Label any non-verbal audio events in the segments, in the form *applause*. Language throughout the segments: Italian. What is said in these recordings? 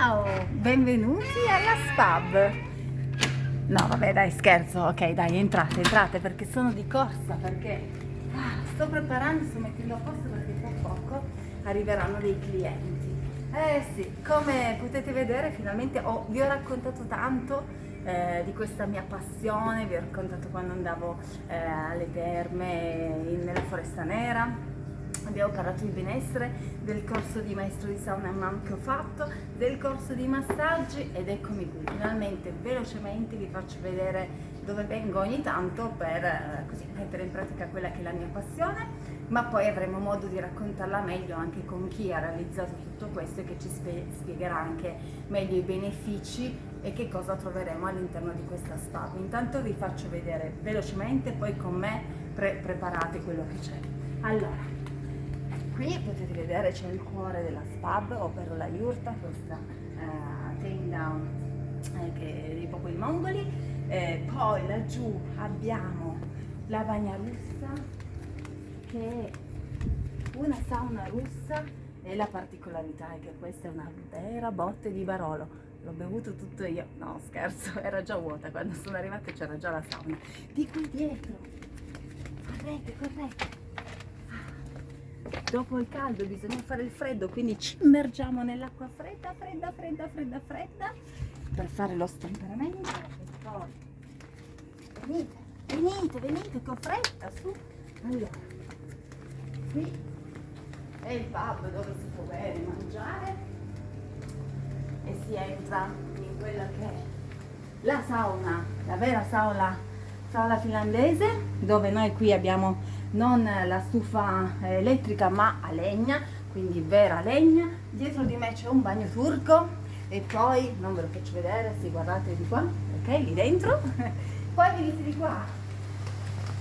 Ciao, benvenuti alla SPAB. No, vabbè, dai, scherzo. Ok, dai, entrate, entrate perché sono di corsa, perché ah, sto preparando, sto mettendo a posto perché tra poco arriveranno dei clienti. Eh sì, come potete vedere finalmente ho, vi ho raccontato tanto eh, di questa mia passione, vi ho raccontato quando andavo eh, alle terme in, nella Foresta Nera, abbiamo parlato di benessere, del corso di maestro di sauna e mam che ho fatto, del corso di massaggi ed eccomi qui, finalmente velocemente vi faccio vedere dove vengo ogni tanto per eh, così, mettere in pratica quella che è la mia passione, ma poi avremo modo di raccontarla meglio anche con chi ha realizzato tutto questo e che ci spiegherà anche meglio i benefici e che cosa troveremo all'interno di questa spa. Intanto vi faccio vedere velocemente, poi con me pre preparate quello che c'è. Allora, qui potete vedere c'è il cuore della spab, ovvero la yurta, questa uh, tenda eh, dei popoli mongoli. Eh, poi laggiù abbiamo la bagna russa, che è una sauna russa e la particolarità è che questa è una vera botte di Barolo. L'ho bevuto tutto io, no scherzo, *laughs* era già vuota, quando sono arrivata c'era già la sauna. Di qui dietro, correte, correte dopo il caldo bisogna fare il freddo quindi ci immergiamo nell'acqua fredda fredda fredda fredda fredda per fare lo stemperamento. E poi venite venite venite con fretta su. Allora qui è il pub dove si può bere mangiare e si entra in quella che è la sauna la vera sauna sauna finlandese dove noi qui abbiamo non la stufa elettrica ma a legna quindi vera legna. Dietro di me c'è un bagno turco e poi non ve lo faccio vedere se guardate di qua ok lì dentro. *laughs* Poi venite di qua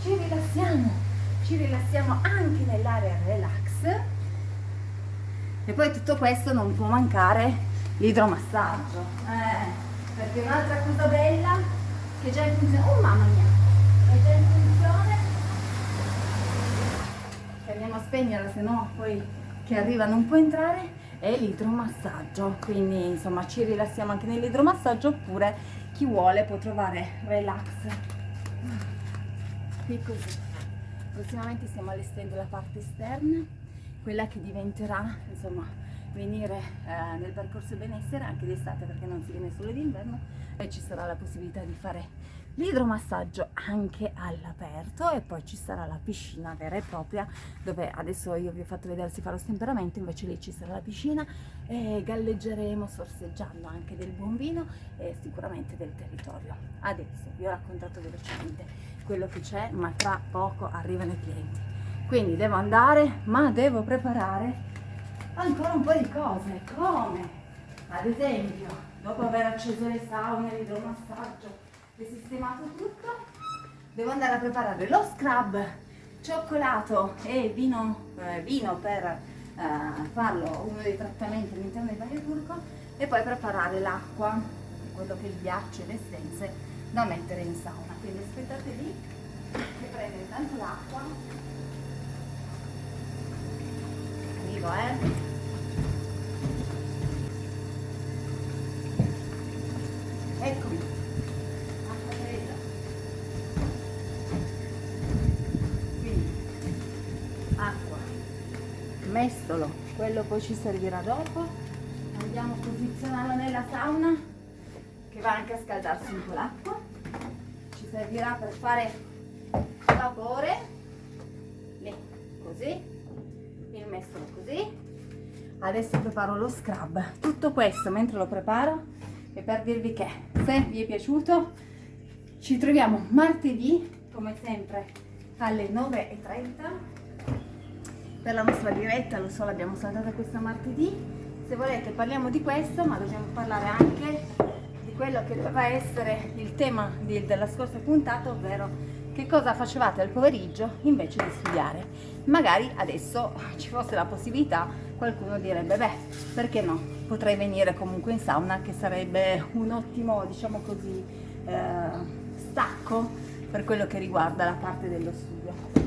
ci rilassiamo ci rilassiamo anche nell'area relax. E poi tutto questo non può mancare l'idromassaggio eh, perché un'altra cosa bella che già in funzione oh mamma mia è già in funzione spegnerla se no poi che arriva non può entrare è l'idromassaggio. Quindi insomma ci rilassiamo anche nell'idromassaggio oppure chi vuole può trovare relax. Qui così. Prossimamente stiamo allestendo la parte esterna quella che diventerà insomma venire eh, nel percorso benessere anche d'estate perché non si viene solo d'inverno e ci sarà la possibilità di fare l'idromassaggio anche all'aperto e poi ci sarà la piscina vera e propria dove adesso io vi ho fatto vedere si fa lo stemperamento invece lì ci sarà la piscina e galleggeremo sorseggiando anche del buon vino e sicuramente del territorio. Adesso vi ho raccontato velocemente quello che c'è ma tra poco arrivano i clienti. Quindi devo andare ma devo preparare ancora un po' di cose come? Ad esempio dopo aver acceso le saune l'idromassaggio è sistemato tutto devo andare a preparare lo scrub cioccolato e vino, eh, vino per eh, farlo uno dei trattamenti all'interno del bagno turco e poi preparare l'acqua quello che il ghiaccio e le essenze da mettere in sauna. Quindi aspettate lì che prendo intanto l'acqua. Arrivo eh mestolo. Quello poi ci servirà dopo. Andiamo a posizionarlo nella sauna che va anche a scaldarsi un po' l'acqua. Ci servirà per fare vapore. Così. Il mestolo così. Adesso preparo lo scrub. Tutto questo mentre lo preparo e per dirvi che se vi è piaciuto ci troviamo martedì come sempre alle 9.30 per la nostra diretta, lo so l'abbiamo saltata questa martedì, se volete parliamo di questo ma dobbiamo parlare anche di quello che doveva essere il tema di, della scorsa puntata, ovvero che cosa facevate al pomeriggio invece di studiare. Magari adesso ci fosse la possibilità, qualcuno direbbe beh, perché no? Potrei venire comunque in sauna che sarebbe un ottimo, diciamo così, eh, stacco per quello che riguarda la parte dello studio.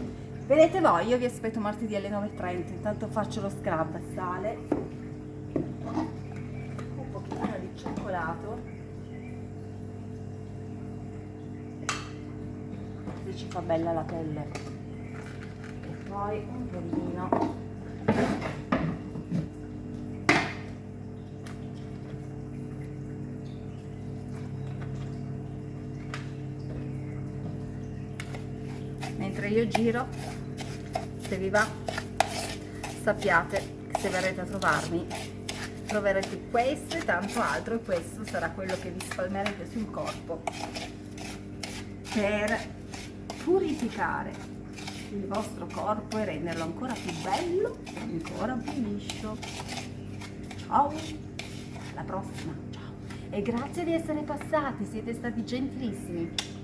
Vedete voi, io vi aspetto martedì alle 9.30, intanto faccio lo scrub, sale, un pochino, cioccolato. Così ci fa bella la pelle. E poi un pollino mentre io giro se vi va sappiate che se verrete a trovarmi troverete questo e tanto altro e questo sarà quello che vi spalmerete sul corpo per purificare il vostro corpo e renderlo ancora più bello ancora più liscio. Ciao alla prossima ciao. E grazie di essere passati siete stati gentilissimi